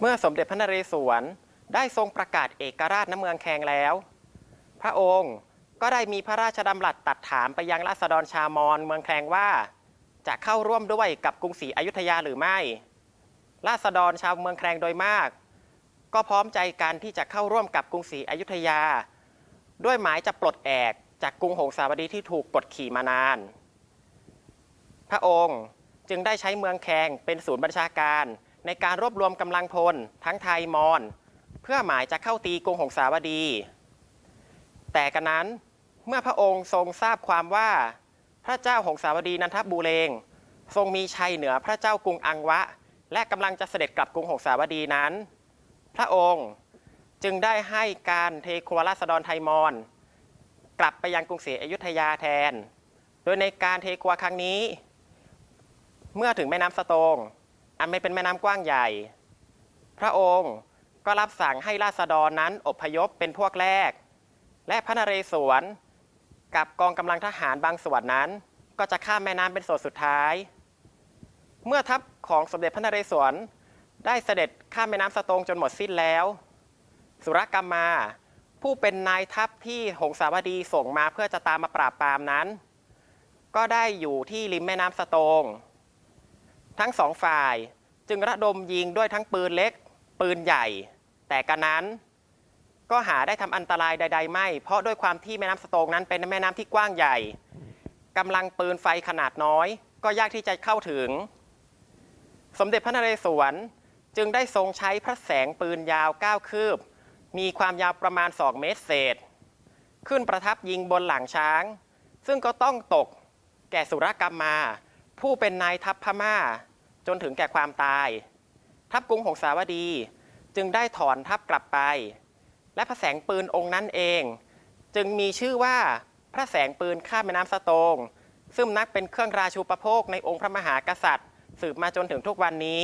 เมื่อสมเด็จพระนเรศวรได้ทรงประกาศเอกราชณเมืองแคงแล้ว พระองค์ก็ได้มีพระราชดำรัสตัดถามไปยังราษฎรชามอญเมืองแคงว่า จะเข้าร่วมด้วยกับกรุงศรีอยุธยาหรือไม่ ราษฎรชาวเมืองแครงโดยมาก ก็พร้อมใจกันที่จะเข้าร่วมกับกรุงศรีอยุธยา ด้วยหมายจะปลดแอกจากกรุงหงสาวดีที่ถูกกดขี่มานาน พระองค์จึงได้ใช้เมืองแครงเป็นศูนย์บัญชาการในการรวบรวมกำลังพลทั้งไทยมอญเพื่อหมายจะเข้าตีกรุงหงสาวดี แต่กันนั้นเมื่อพระองค์ทรงทราบความว่า พระเจ้าหงสาวดีนันทบูเรงทรงมีชัยเหนือพระเจ้ากรุงอังวะ และกำลังจะเสด็จกลับกรุงหงสาวดีนั้น พระองค์จึงได้ให้การเทครัวราษฎรไทยมอญกลับไปยังกรุงศรีอยุธยาแทน โดยในการเทครัวครั้งนี้ เมื่อถึงแม่น้ำสโตงอันไม่เป็นแม่น้ำกว้างใหญ่ พระองค์ก็รับสั่งให้ราษฎรนั้นอพยพเป็นพวกแรก และพระนเรศวรกับกองกำลังทหารบางส่วนนั้น ก็จะข้ามแม่น้ำเป็นส่วนสุดท้าย เมื่อทัพ ของสมเด็จพระนเรศวร ได้เสด็จข้ามแม่น้ำสะโตงจนหมดสิ้นแล้ว สุรกรรมมา ผู้เป็นนายทัพที่หงสาวดีส่งมาเพื่อจะตามมาปราบปรามนั้น ก็ได้อยู่ที่ริมแม่น้ำสะโตง ทั้งสองฝ่ายจึงระดมยิงด้วยทั้งปืนเล็ก ปืนใหญ่ แต่กันนั้น ก็หาได้ทำอันตรายใด ๆ ไม่ เพราะด้วยความที่แม่น้ำสะโตงนั้นเป็นแม่น้ำที่กว้างใหญ่กำลังปืนไฟขนาดน้อย ก็ยากที่จะเข้าถึง สมเด็จพระนเรศวรจึงได้ทรงใช้พระแสงปืนยาว 9 คืบ มีความยาวประมาณ 2 เมตรเศษ ขึ้นประทับยิงบนหลังช้าง ซึ่งก็ต้องตกแก่สุรกรรมมา ผู้เป็นนายทัพพม่า จนถึงแก่ความตาย ทัพกรุงหงสาวดีจึงได้ถอนทัพกลับไป และพระแสงปืนองค์นั้นเอง จึงมีชื่อว่าพระแสงปืนข้ามแม่น้ำสะโตงซึ่งนักเป็นเครื่องราชูปโภคในองค์พระมหากษัตริย์ สืบมาจนถึงทุกวันนี้